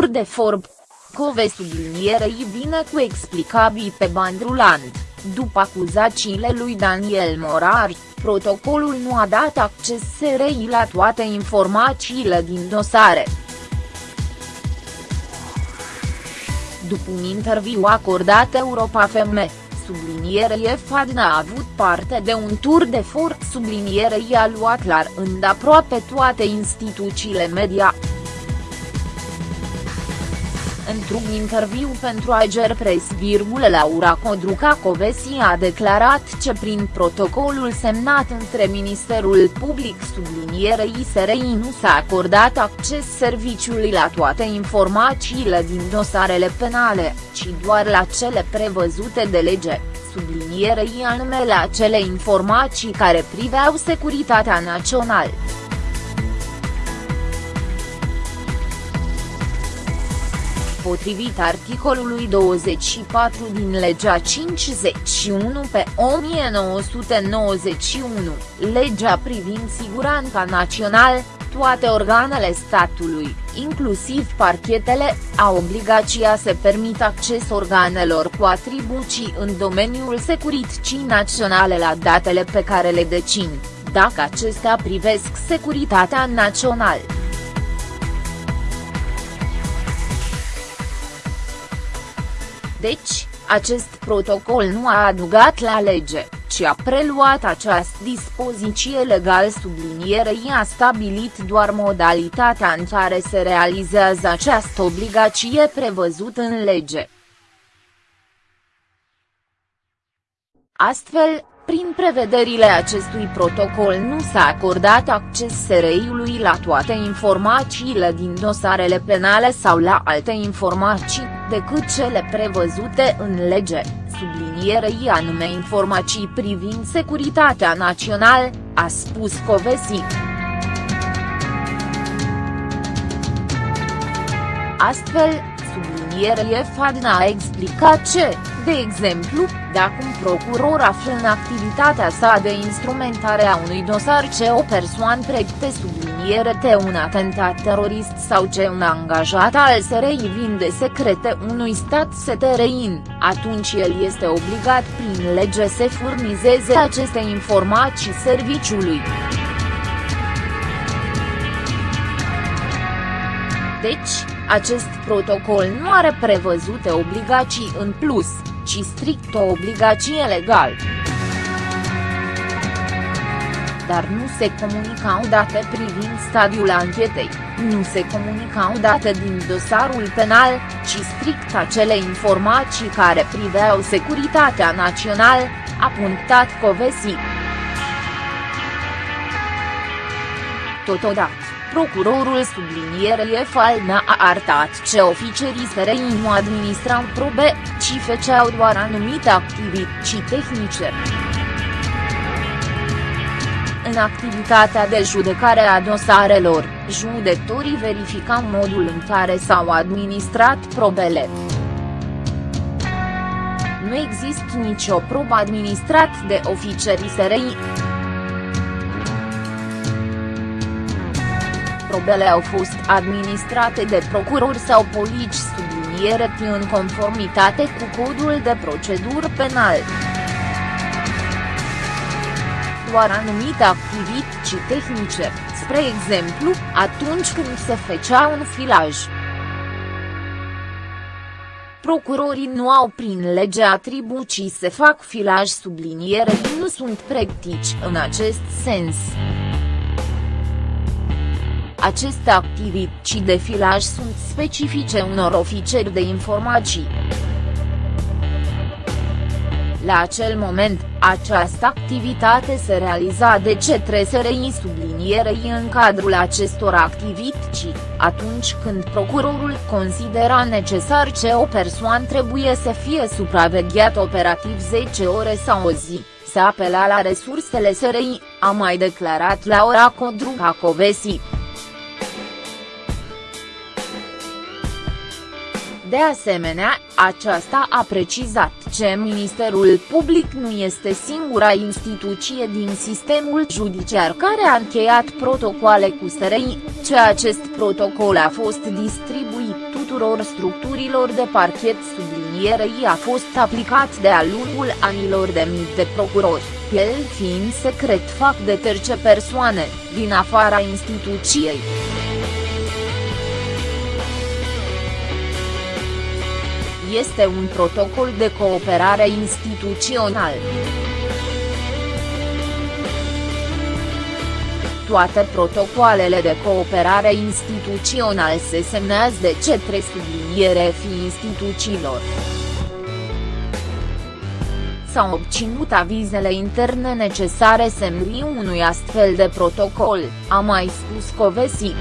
tur de forb. Cove sublinierei vine cu explicabii pe bani rulant, după acuzațiile lui Daniel Morar, protocolul nu a dat acces SRI la toate informațiile din dosare. După un interviu acordat Europa FM, sublinierei Fadna a avut parte de un tur de forță sublinierei a luat la rând aproape toate instituțiile media. Într-un interviu pentru Ager Press, Laura Codruca Covesi a declarat că prin protocolul semnat între Ministerul Public sublinierei SRI nu s-a acordat acces serviciului la toate informațiile din dosarele penale, ci doar la cele prevăzute de lege, sublinierei anume la cele informații care priveau securitatea națională. Potrivit articolului 24 din legea 51 pe 1991, legea privind siguranța națională, toate organele statului, inclusiv parchetele, au obligația să permită acces organelor cu atribuții în domeniul securității naționale la datele pe care le dețin, dacă acestea privesc securitatea națională. Deci, acest protocol nu a adugat la lege, ci a preluat această dispoziție legal sublinierei a stabilit doar modalitatea în care se realizează această obligație prevăzută în lege. Astfel, prin prevederile acestui protocol nu s-a acordat acces SRI-ului la toate informațiile din dosarele penale sau la alte informații, decât cele prevăzute în lege, sublinierei anume informații privind securitatea națională, a spus Covesi. Astfel, sublinierie Fadna a explicat ce, de exemplu, dacă un procuror află în activitatea sa de instrumentare a unui dosar ce o persoană pregăte subliniere de un atentat terorist sau ce un angajat al SRI vinde secrete unui stat STRIN, atunci el este obligat prin lege să furnizeze aceste informații serviciului. Deci, acest protocol nu are prevăzute obligații în plus, ci strict o obligație legală. Dar nu se comunicau date privind stadiul anchetei, nu se comunicau date din dosarul penal, ci strict acele informații care priveau securitatea națională, a punctat Covesi. Totodată Procurorul sublinierei Falna a arătat ce oficerii SRI nu administrau probe, ci făceau doar anumite activități tehnice. În activitatea de judecare a dosarelor, judecătorii verificau modul în care s-au administrat probele. Nu există nicio probă administrat de oficerii SRI. Probele au fost administrate de procurori sau polici subliniere în conformitate cu codul de procedură penal. Doar anumite activități tehnice, spre exemplu, atunci când se făcea un filaj. Procurorii nu au prin lege atribuții să fac filaj subliniere nu sunt practici în acest sens. Aceste activități de filaj sunt specifice unor ofițeri de informații. La acel moment, această activitate se realiza de către SRI sublinierei în cadrul acestor activități, atunci când procurorul considera necesar ce o persoană trebuie să fie supravegheat operativ 10 ore sau o zi, se apela la resursele SRI, a mai declarat Laura Codruca Covesi. De asemenea, aceasta a precizat că Ministerul Public nu este singura instituție din sistemul judiciar care a încheiat protocoale cu SRI, ce acest protocol a fost distribuit tuturor tuturor structurilor de parchet sublinierei a fost aplicat de-a lungul anilor de mii de procurori, el fiind secret fac de terce persoane, din afara instituției. Este un protocol de cooperare instituțional. toate protocoalele de cooperare instituțional se semnează de cetre subliniere fi instituțiilor. S-au obținut avizele interne necesare semnării unui astfel de protocol, a mai spus Covesi.